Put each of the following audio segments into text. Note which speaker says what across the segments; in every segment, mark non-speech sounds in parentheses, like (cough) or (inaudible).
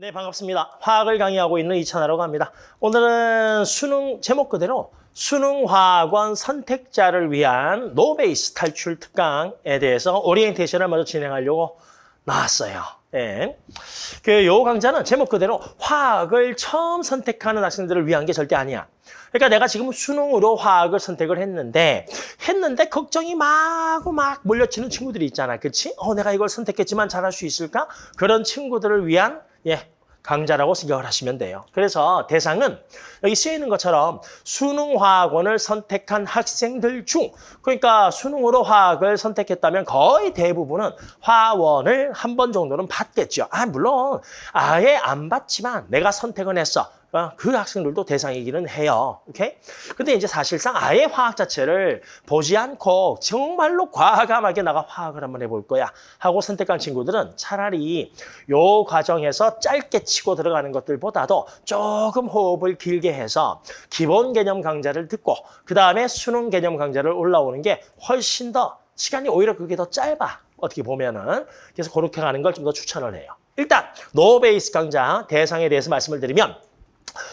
Speaker 1: 네, 반갑습니다. 화학을 강의하고 있는 이찬하라고 합니다. 오늘은 수능 제목 그대로 수능 화학원 선택자를 위한 노베이스 탈출 특강에 대해서 오리엔테이션을 먼저 진행하려고 나왔어요. 예. 그 요 강좌는 제목 그대로 화학을 처음 선택하는 학생들을 위한 게 절대 아니야. 그러니까 내가 지금 수능으로 화학을 선택을 했는데 했는데 걱정이 마구 막 몰려치는 친구들이 있잖아. 그렇지? 어, 내가 이걸 선택했지만 잘할 수 있을까? 그런 친구들을 위한 예, 강좌라고 생각을 하시면 돼요. 그래서 대상은 여기 쓰여 있는 것처럼 수능 화학원을 선택한 학생들 중 그러니까 수능으로 화학을 선택했다면 거의 대부분은 화원을 한 번 정도는 받겠죠. 아 물론 아예 안 받지만 내가 선택은 했어. 어, 그 학생들도 대상이기는 해요. 오케이? 근데 이제 사실상 아예 화학 자체를 보지 않고 정말로 과감하게 나가 화학을 한번 해볼 거야 하고 선택한 친구들은 차라리 요 과정에서 짧게 치고 들어가는 것들보다도 조금 호흡을 길게 해서 기본 개념 강좌를 듣고 그 다음에 수능 개념 강좌를 올라오는 게 훨씬 더 시간이 오히려 그게 더 짧아. 어떻게 보면은. 그래서 그렇게 가는 걸 좀 더 추천을 해요. 일단 노베이스 강좌 대상에 대해서 말씀을 드리면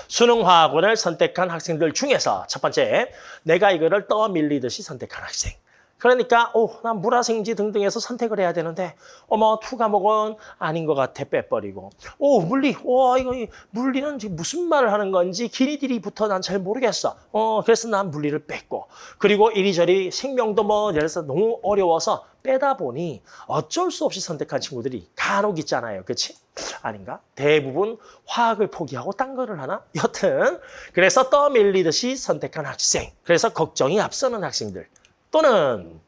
Speaker 1: 수능화학원을 선택한 학생들 중에서 첫 번째, 내가 이거를 떠밀리듯이 선택한 학생. 그러니까 오, 난 물화생지 등등해서 선택을 해야 되는데 어머 two 과목은 아닌 것 같아 빼버리고. 오 물리 와 이거 물리는 지금 무슨 말을 하는 건지 길이들이부터 난 잘 모르겠어. 어 그래서 난 물리를 뺐고. 그리고 이리저리 생명도 뭐 예를 들어서 너무 어려워서 빼다 보니 어쩔 수 없이 선택한 친구들이 간혹 있잖아요. 그렇지 아닌가? 대부분 화학을 포기하고 딴 거를 하나? (laughs) 여튼 그래서 떠밀리듯이 선택한 학생. 그래서 걱정이 앞서는 학생들. 또는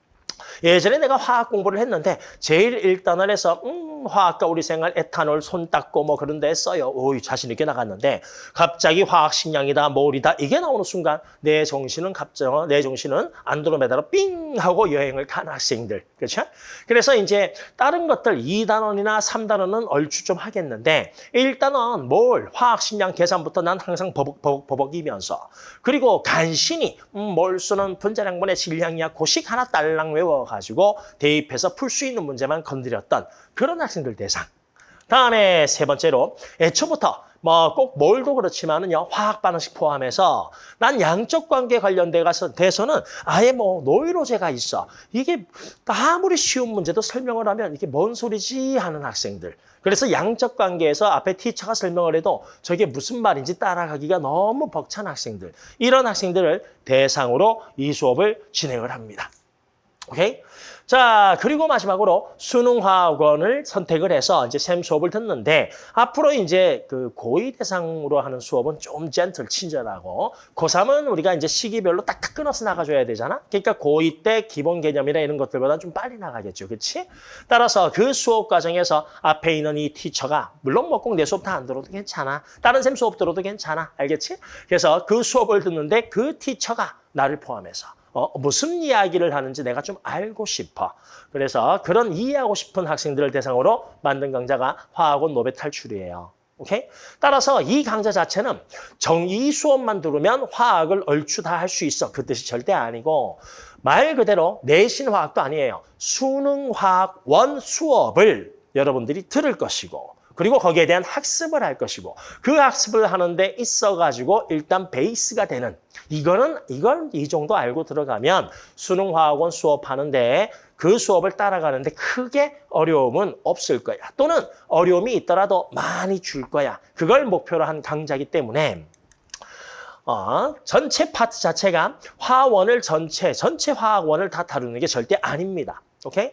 Speaker 1: 예전에 내가 화학 공부를 했는데 제일 일단을 해서 음 화학과 우리 생활 에탄올 손 닦고 뭐 그런 데 써요. 오이 자신 있게 나갔는데 갑자기 화학 식량이다 몰이다 이게 나오는 순간 내 정신은 갑자기 내 정신은 안드로메다로 삥 하고 여행을 간 학생들 그렇죠? 그래서 이제 다른 것들 2단원이나 3단원은 얼추 좀 하겠는데 1단원 몰 화학 식량 계산부터 난 항상 버벅 버벅 버벅이면서 그리고 간신히 음, 몰수는 분자량분의 질량이야 고식 하나 딸랑 외워 가지고 대입해서 풀 수 있는 문제만 건드렸던 그런 학생들 대상. 다음에 세 번째로 애초부터 뭐 꼭 뭘도 그렇지만은요 화학 반응식 포함해서 난 양적 관계 관련돼 가서 돼서는 아예 뭐 노이로제가 있어 이게 아무리 쉬운 문제도 설명을 하면 이게 뭔 소리지 하는 학생들 그래서 양적 관계에서 앞에 티처가 설명을 해도 저게 무슨 말인지 따라가기가 너무 벅찬 학생들 이런 학생들을 대상으로 이 수업을 진행을 합니다. 오케이? 자, 그리고 마지막으로 수능화학원을 선택을 해서 이제 샘 수업을 듣는데 앞으로 이제 그 고2 대상으로 하는 수업은 좀 젠틀, 친절하고 고3은 우리가 이제 시기별로 딱딱 끊어서 나가줘야 되잖아. 그러니까 고2 때 기본 개념이나 이런 것들보다 좀 빨리 나가겠죠. 그렇지? 따라서 그 수업 과정에서 앞에 있는 이 티처가 물론 뭐 꼭 내 수업 다 안 들어도 괜찮아. 다른 샘 수업 들어도 괜찮아. 알겠지? 그래서 그 수업을 듣는데 그 티처가 나를 포함해서 어, 무슨 이야기를 하는지 내가 좀 알고 싶어. 그래서 그런 이해하고 싶은 학생들을 대상으로 만든 강좌가 화학원 노베 탈출이에요. 오케이? 따라서 이 강좌 자체는 정의 수업만 들으면 화학을 얼추 다 할 수 있어. 그 뜻이 절대 아니고 말 그대로 내신 화학도 아니에요. 수능 화학 원 수업을 여러분들이 들을 것이고 그리고 거기에 대한 학습을 할 것이고 그 학습을 하는데 있어가지고 일단 베이스가 되는 이거는 이걸 이 정도 알고 들어가면 수능 화학원 수업하는데 그 수업을 따라가는데 크게 어려움은 없을 거야. 또는 어려움이 있더라도 많이 줄 거야. 그걸 목표로 한 강좌이기 때문에 어, 전체 파트 자체가 화원을 전체, 전체 화학원을 다 다루는 게 절대 아닙니다. 오케이?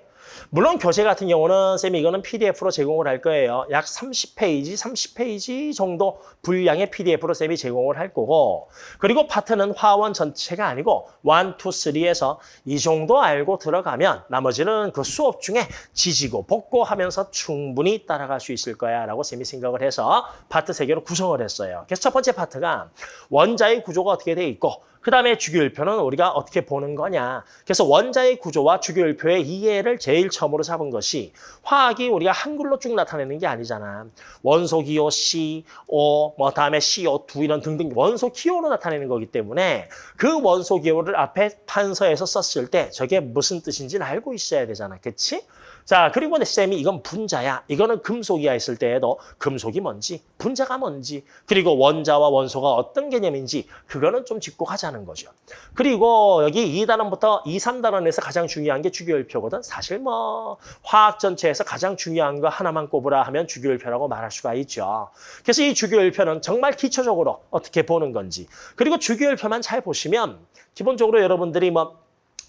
Speaker 1: 물론 교재 같은 경우는 쌤이 이거는 PDF로 제공을 할 거예요. 약 30페이지, 30페이지 정도 분량의 PDF로 쌤이 제공을 할 거고 그리고 파트는 화원 전체가 아니고 1, 2, 3에서 이 정도 알고 들어가면 나머지는 그 수업 중에 지지고 볶고 하면서 충분히 따라갈 수 있을 거야 라고 쌤이 생각을 해서 파트 3개로 구성을 했어요. 그래서 첫 번째 파트가 원자의 구조가 어떻게 돼 있고 그 다음에 주기율표는 우리가 어떻게 보는 거냐. 그래서 원자의 구조와 주기율표의 이해를 제일 처음으로 잡은 것이 화학이 우리가 한글로 쭉 나타내는 게 아니잖아. 원소 기호 C, O, 뭐 다음에 CO2 이런 등등 원소 기호로 나타내는 거기 때문에 그 원소 기호를 앞에 판서에서 썼을 때 저게 무슨 뜻인지는 알고 있어야 되잖아. 그치? 자, 그리고 내 쌤이 이건 분자야. 이거는 금속이야 했을 때에도 금속이 뭔지, 분자가 뭔지, 그리고 원자와 원소가 어떤 개념인지 그거는 좀 짚고 가자는 거죠. 그리고 여기 2단원부터 2, 3단원에서 가장 중요한 게 주기율표거든. 사실 뭐 화학 전체에서 가장 중요한 거 하나만 꼽으라 하면 주기율표라고 말할 수가 있죠. 그래서 이 주기율표는 정말 기초적으로 어떻게 보는 건지, 그리고 주기율표만 잘 보시면 기본적으로 여러분들이 뭐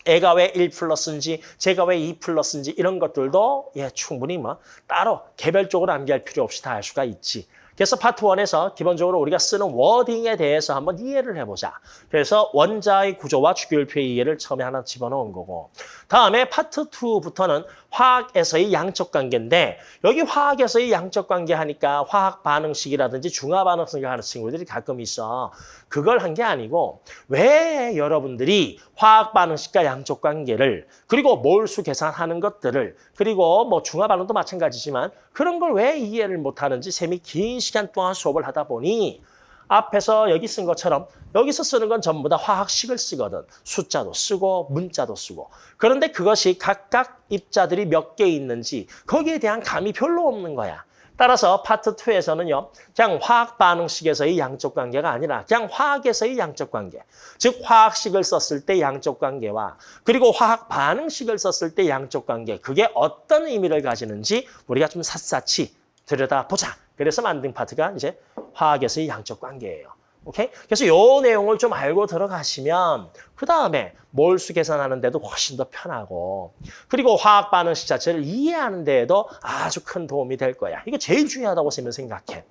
Speaker 1: 애가 왜 1 플러스인지 제가 왜 2 플러스인지 이런 것들도 예 충분히 뭐 따로 개별적으로 암기할 필요 없이 다알 수가 있지. 그래서 파트 1에서 기본적으로 우리가 쓰는 워딩에 대해서 한번 이해를 해보자. 그래서 원자의 구조와 주기율표의 이해를 처음에 하나 집어넣은 거고 다음에 파트 2부터는 화학에서의 양적 관계인데 여기 화학에서의 양적 관계 하니까 화학 반응식이라든지 중화 반응식을 하는 친구들이 가끔 있어. 그걸 한 게 아니고 왜 여러분들이 화학 반응식과 양적 관계를 그리고 몰수 계산하는 것들을 그리고 뭐 중화 반응도 마찬가지지만 그런 걸 왜 이해를 못하는지 쌤이 긴 시간 동안 수업을 하다 보니 앞에서 여기 쓴 것처럼 여기서 쓰는 건 전부 다 화학식을 쓰거든. 숫자도 쓰고 문자도 쓰고. 그런데 그것이 각각 입자들이 몇 개 있는지 거기에 대한 감이 별로 없는 거야. 따라서 파트 2에서는요. 그냥 화학 반응식에서의 양적 관계가 아니라 그냥 화학에서의 양적 관계. 즉 화학식을 썼을 때 양적 관계와 그리고 화학 반응식을 썼을 때 양적 관계. 그게 어떤 의미를 가지는지 우리가 좀 샅샅이 들여다보자. 그래서 만든 파트가 이제 화학에서의 양적 관계예요. 오케이? 그래서 요 내용을 좀 알고 들어가시면 그 다음에 몰수 계산하는 데도 훨씬 더 편하고 그리고 화학 반응식 자체를 이해하는 데에도 아주 큰 도움이 될 거야. 이거 제일 중요하다고 생각해.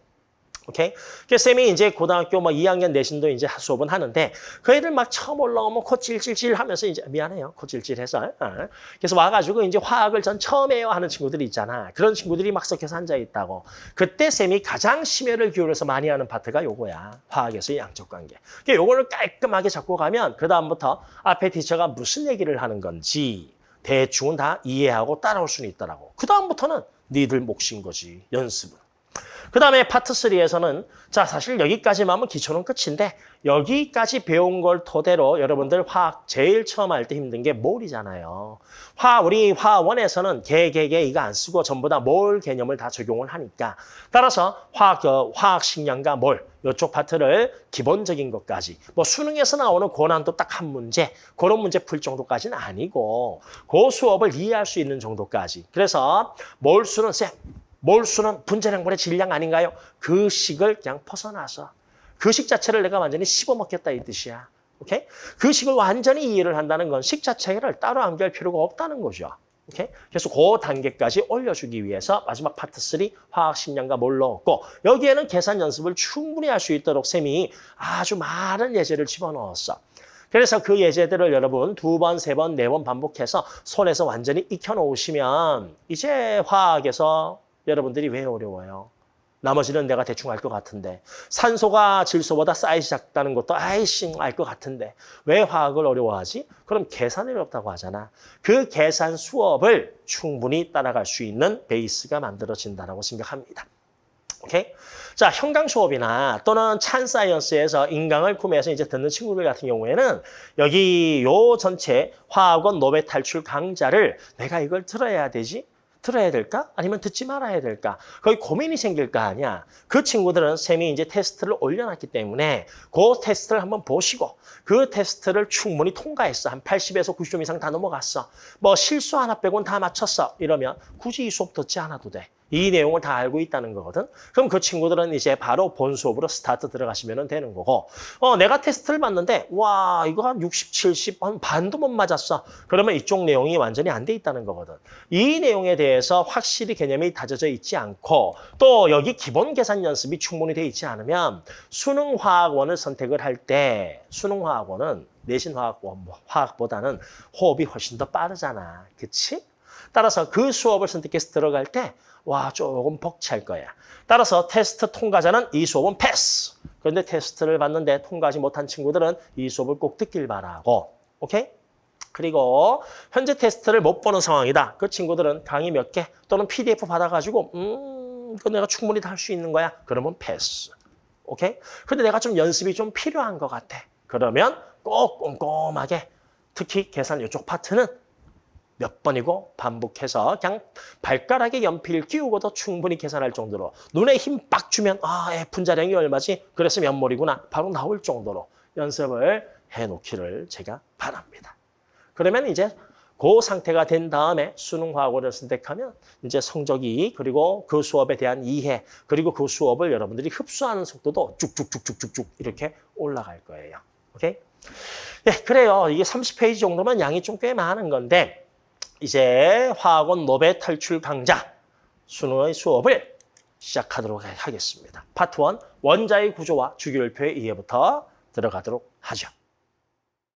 Speaker 1: 오케이? 그래서 쌤이 이제 고등학교 뭐 2학년 내신도 이제 수업은 하는데 그 애들 막 처음 올라오면 코 찔찔찔 하면서 이제 미안해요. 코 찔찔해서. 어. 그래서 와가지고 이제 화학을 전 처음 해요 하는 친구들이 있잖아. 그런 친구들이 막 섞여서 앉아 있다고. 그때 쌤이 가장 심혈을 기울여서 많이 하는 파트가 요거야. 화학에서의 양적 관계. 그러니까 요거를 깔끔하게 잡고 가면 그 다음부터 앞에 티처가 무슨 얘기를 하는 건지 대충은 다 이해하고 따라올 수는 있더라고. 그 다음부터는 니들 몫인 거지. 연습은. 그 다음에 파트 3에서는 자 사실 여기까지만 하면 기초는 끝인데 여기까지 배운 걸 토대로 여러분들 화학 제일 처음 할 때 힘든 게 몰이잖아요. 화 우리 화원에서는 개, 개, 개 이거 안 쓰고 전부 다 몰 개념을 다 적용을 하니까. 따라서 화학, 어, 화학 식량과 몰 이쪽 파트를 기본적인 것까지. 뭐 수능에서 나오는 고난도 딱 한 문제 그런 문제 풀 정도까지는 아니고 그 수업을 이해할 수 있는 정도까지. 그래서 몰수는 쌤 몰수는 분자량분의 질량 아닌가요? 그 식을 그냥 벗어나서 그 식 자체를 내가 완전히 씹어먹겠다 이 뜻이야. 오케이? 그 식을 완전히 이해를 한다는 건 식 자체를 따로 암기할 필요가 없다는 거죠. 오케이? 그래서 그 단계까지 올려주기 위해서 마지막 파트 3 화학 식량과 몰 넣었고 여기에는 계산 연습을 충분히 할 수 있도록 쌤이 아주 많은 예제를 집어넣었어. 그래서 그 예제들을 여러분 두 번, 세 번, 네 번 반복해서 손에서 완전히 익혀놓으시면 이제 화학에서 여러분들이 왜 어려워요? 나머지는 내가 대충 알 것 같은데 산소가 질소보다 사이즈 작다는 것도 아이씨 알 것 같은데 왜 화학을 어려워하지? 그럼 계산이 어렵다고 하잖아. 그 계산 수업을 충분히 따라갈 수 있는 베이스가 만들어진다고 생각합니다. 오케이? 자, 현강 수업이나 또는 찬 사이언스에서 인강을 구매해서 이제 듣는 친구들 같은 경우에는 여기 요 전체 화학 one 노베 탈출 강좌를 내가 이걸 들어야 되지? 들어야 될까? 아니면 듣지 말아야 될까? 거의 고민이 생길 거 아니야. 그 친구들은 쌤이 이제 테스트를 올려놨기 때문에 그 테스트를 한번 보시고 그 테스트를 충분히 통과했어. 한 80에서 90점 이상 다 넘어갔어. 뭐 실수 하나 빼곤 다 맞췄어. 이러면 굳이 이 수업 듣지 않아도 돼. 이 내용을 다 알고 있다는 거거든. 그럼 그 친구들은 이제 바로 본 수업으로 스타트 들어가시면 되는 거고 어 내가 테스트를 봤는데 와 이거 한 60, 70, 한 반도 못 맞았어. 그러면 이쪽 내용이 완전히 안 돼 있다는 거거든. 이 내용에 대해서 확실히 개념이 다져져 있지 않고 또 여기 기본 계산 연습이 충분히 돼 있지 않으면 수능 화학 one을 선택을 할 때 수능 화학 one은 내신 화학 one 화학보다는 호흡이 훨씬 더 빠르잖아. 그치? 따라서 그 수업을 선택해서 들어갈 때 와, 조금 벅찰 거야. 따라서 테스트 통과자는 이 수업은 패스. 그런데 테스트를 봤는데 통과하지 못한 친구들은 이 수업을 꼭 듣길 바라고. 오케이? 그리고 현재 테스트를 못 보는 상황이다. 그 친구들은 강의 몇 개 또는 PDF 받아가지고 음, 이거 내가 충분히 다 할 수 있는 거야. 그러면 패스. 오케이? 근데 내가 좀 연습이 좀 필요한 것 같아. 그러면 꼭 꼼꼼하게 특히 계산 이쪽 파트는 몇 번이고 반복해서 그냥 발가락에 연필 끼우고도 충분히 계산할 정도로 눈에 힘 빡 주면 아 F분자량이 얼마지? 그래서 몇 몰이구나 바로 나올 정도로 연습을 해놓기를 제가 바랍니다. 그러면 이제 그 상태가 된 다음에 수능화고를 선택하면 이제 성적이 그리고 그 수업에 대한 이해 그리고 그 수업을 여러분들이 흡수하는 속도도 쭉쭉쭉쭉쭉쭉 이렇게 올라갈 거예요. 오케이? 네, 그래요. 이게 30페이지 정도면 양이 좀 꽤 많은 건데 이제 화학원 노베 탈출 강좌 수능의 수업을 시작하도록 하겠습니다. 파트 1 원자의 구조와 주기율표의 이해부터 들어가도록 하죠.